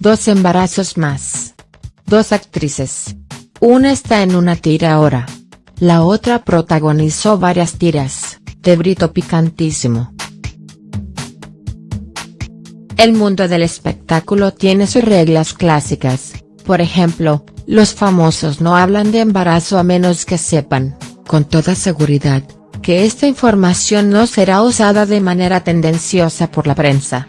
Dos embarazos más. Dos actrices. Una está en una tira ahora. La otra protagonizó varias tiras, de brito picantísimo. El mundo del espectáculo tiene sus reglas clásicas, por ejemplo, los famosos no hablan de embarazo a menos que sepan, con toda seguridad, que esta información no será usada de manera tendenciosa por la prensa.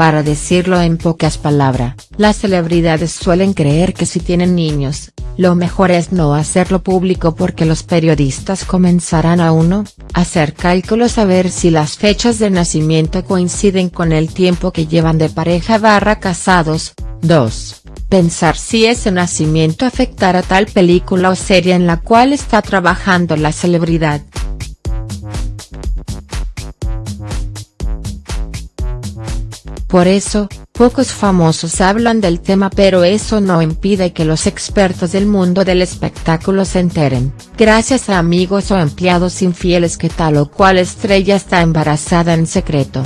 Para decirlo en pocas palabras, las celebridades suelen creer que si tienen niños, lo mejor es no hacerlo público porque los periodistas comenzarán a uno, hacer cálculos a ver si las fechas de nacimiento coinciden con el tiempo que llevan de pareja barra casados, 2. Pensar si ese nacimiento afectará tal película o serie en la cual está trabajando la celebridad. Por eso, pocos famosos hablan del tema pero eso no impide que los expertos del mundo del espectáculo se enteren, gracias a amigos o empleados infieles que tal o cual estrella está embarazada en secreto.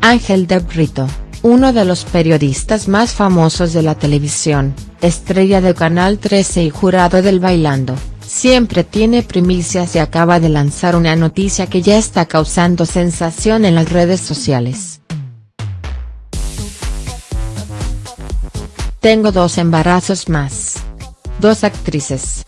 Ángel de Brito, uno de los periodistas más famosos de la televisión, estrella de Canal 13 y jurado del Bailando siempre tiene primicias y acaba de lanzar una noticia que ya está causando sensación en las redes sociales. Tengo dos embarazos más. Dos actrices.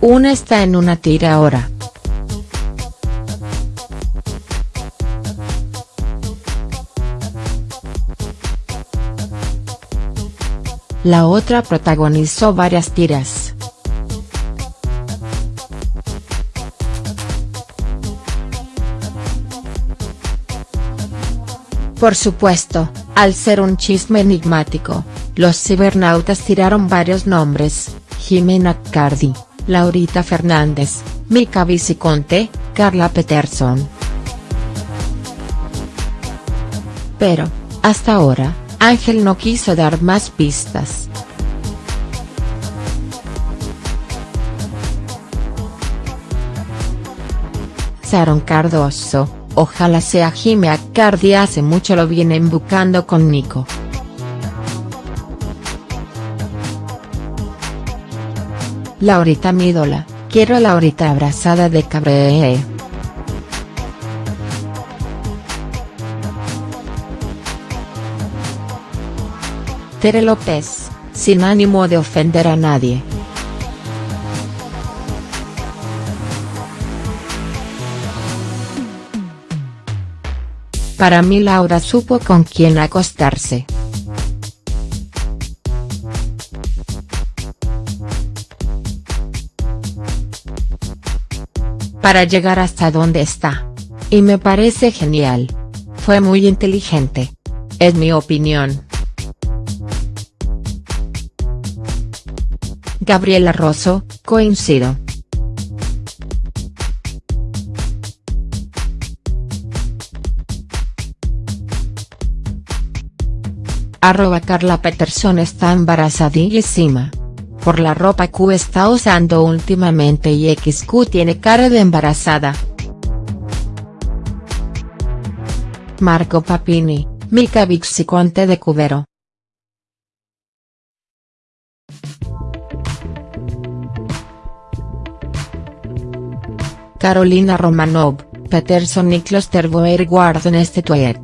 Una está en una tira ahora. La otra protagonizó varias tiras. Por supuesto, al ser un chisme enigmático, los cibernautas tiraron varios nombres, Jimena Cardi, Laurita Fernández, Mika Viciconte, Carla Peterson. Pero, hasta ahora, Ángel no quiso dar más pistas. Sharon Cardoso, ojalá sea Jimmy Cardi hace mucho lo vienen buscando con Nico. Laurita mi ídola, quiero a Laurita abrazada de Cabré. Tere López, sin ánimo de ofender a nadie. Para mí Laura supo con quién acostarse. Para llegar hasta donde está. Y me parece genial. Fue muy inteligente. Es mi opinión. Gabriela Rosso, coincido. Arroba Carla Peterson está embarazadísima. Por la ropa Q está usando últimamente y XQ tiene cara de embarazada. Marco Papini, Mika Vixiconte de Cubero. Carolina Romanov, Peterson y Klosterboer guardan este tweet.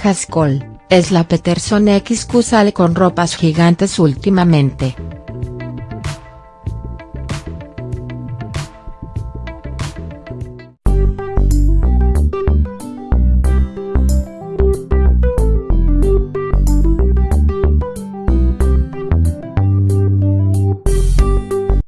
Haskell, es la Peterson XQ sale con ropas gigantes últimamente.